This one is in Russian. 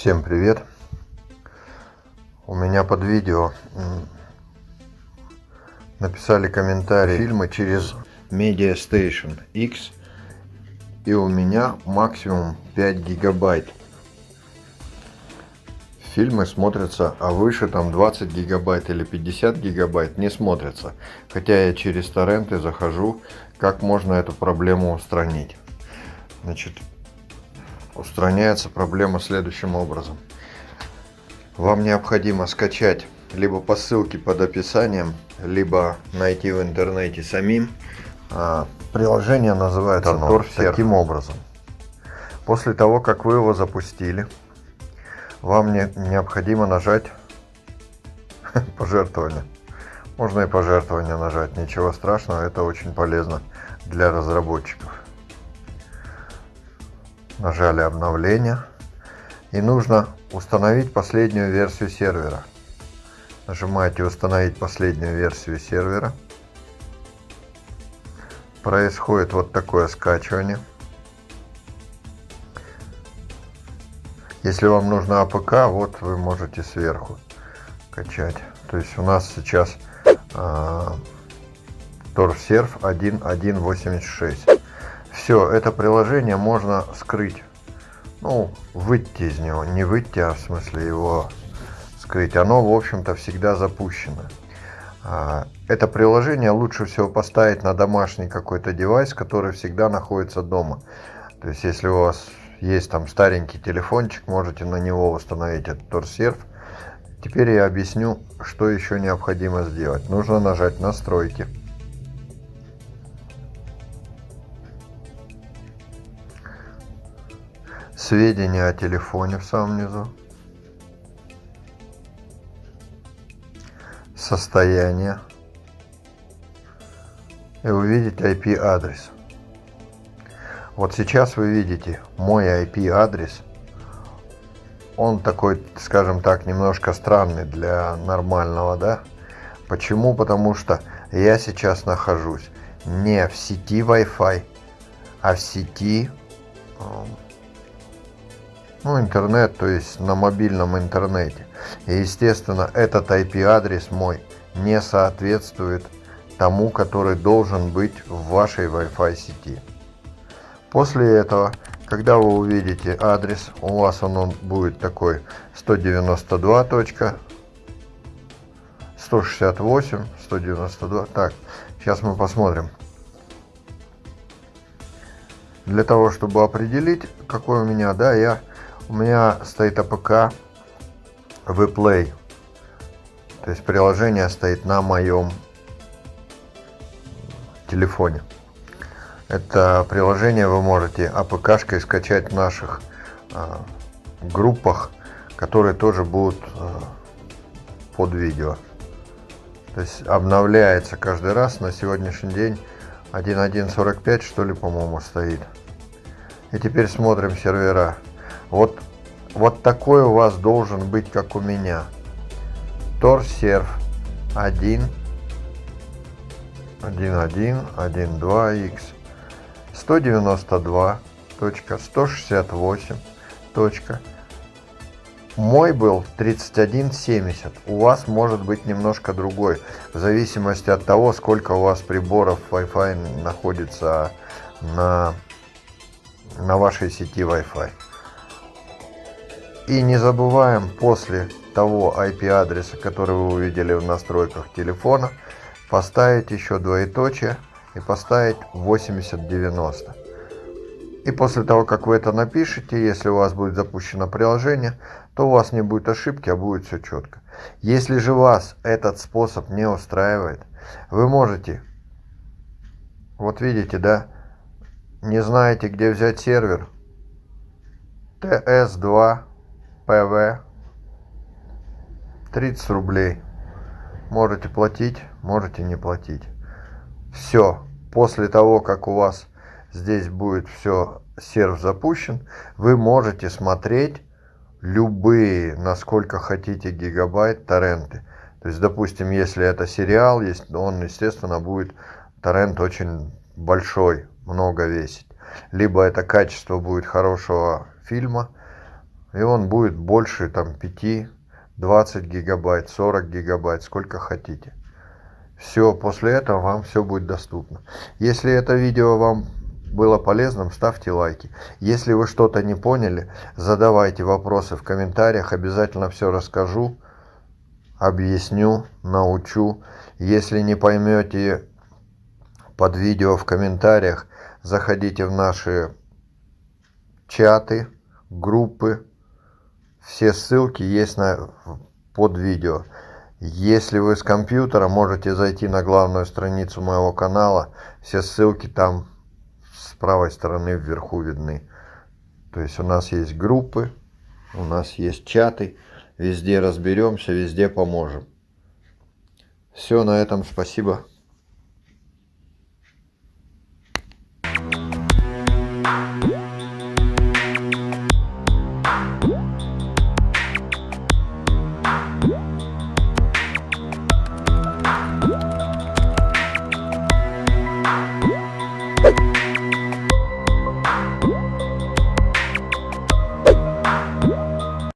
Всем привет! У меня под видео написали комментарий фильмы через Media Station X и у меня максимум 5 гигабайт. Фильмы смотрятся, а выше там 20 гигабайт или 50 гигабайт не смотрятся. Хотя я через торренты захожу, как можно эту проблему устранить. Значит, устраняется проблема следующим образом. Вам необходимо скачать либо по ссылке под описанием, либо найти в интернете самим. А, приложение называется Торсер. Таким образом. После того, как вы его запустили, вам не, необходимо нажать пожертвование. Можно и пожертвование нажать, ничего страшного, это очень полезно для разработчиков. Нажали обновление. И нужно установить последнюю версию сервера. Нажимаете установить последнюю версию сервера. Происходит вот такое скачивание. Если вам нужна APK, вот вы можете сверху качать. То есть у нас сейчас э, TorServe 1.1.86. Все, это приложение можно скрыть. Ну, выйти из него. Не выйти, а в смысле его скрыть. Оно, в общем-то, всегда запущено. А, это приложение лучше всего поставить на домашний какой-то девайс, который всегда находится дома. То есть, если у вас есть там старенький телефончик, можете на него установить этот торсерв. Теперь я объясню, что еще необходимо сделать. Нужно нажать настройки. Сведения о телефоне в самом низу. Состояние. И увидеть IP адрес. Вот сейчас вы видите мой IP-адрес. Он такой, скажем так, немножко странный для нормального, да? Почему? Потому что я сейчас нахожусь не в сети Wi-Fi, а в сети ну, интернет, то есть на мобильном интернете. И, естественно, этот IP-адрес мой не соответствует тому, который должен быть в вашей Wi-Fi сети. После этого, когда вы увидите адрес, у вас он, он будет такой 192. 168, 192. Так, сейчас мы посмотрим. Для того, чтобы определить, какой у меня, да, я, у меня стоит APK WePlay. То есть приложение стоит на моем телефоне. Это приложение вы можете АПКшкой скачать в наших э, группах, которые тоже будут э, под видео. То есть обновляется каждый раз. На сегодняшний день 1.1.45 что ли, по-моему, стоит. И теперь смотрим сервера. Вот, вот такой у вас должен быть, как у меня. TorServe 1, 1.1, 1.2x 192.168. Мой был 3170, у вас может быть немножко другой, в зависимости от того, сколько у вас приборов Wi-Fi находится на, на вашей сети Wi-Fi. И не забываем после того IP-адреса, который вы увидели в настройках телефона, поставить еще двоеточие и поставить 8090. И после того, как вы это напишете, если у вас будет запущено приложение, то у вас не будет ошибки, а будет все четко. Если же вас этот способ не устраивает, вы можете, вот видите, да, не знаете, где взять сервер, TS2 PV 30 рублей. Можете платить, можете не платить все, после того, как у вас здесь будет все, серв запущен, вы можете смотреть любые, насколько хотите, гигабайт торренты. То есть, допустим, если это сериал, есть, он, естественно, будет торрент очень большой, много весить. Либо это качество будет хорошего фильма, И он будет больше там 5, 20 гигабайт, 40 гигабайт, сколько хотите. Все, после этого вам все будет доступно. Если это видео вам было полезным, ставьте лайки. Если вы что-то не поняли, задавайте вопросы в комментариях, обязательно все расскажу, объясню, научу. Если не поймете под видео в комментариях, заходите в наши чаты, группы. Все ссылки есть на, под видео. Если вы с компьютера, можете зайти на главную страницу моего канала. Все ссылки там с правой стороны вверху видны. То есть у нас есть группы, у нас есть чаты. Везде разберемся, везде поможем. Все, на этом спасибо.